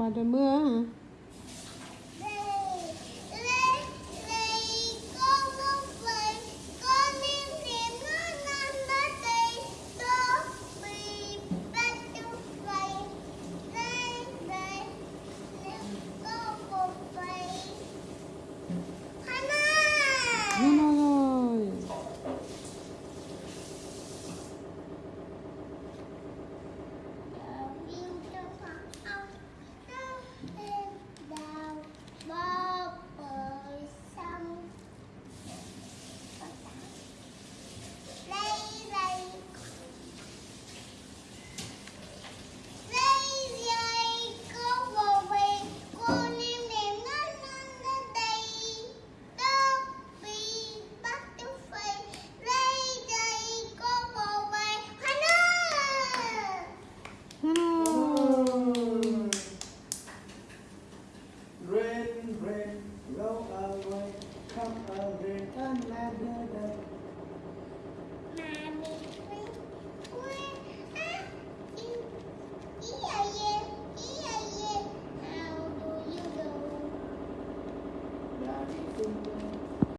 嘛，就没事。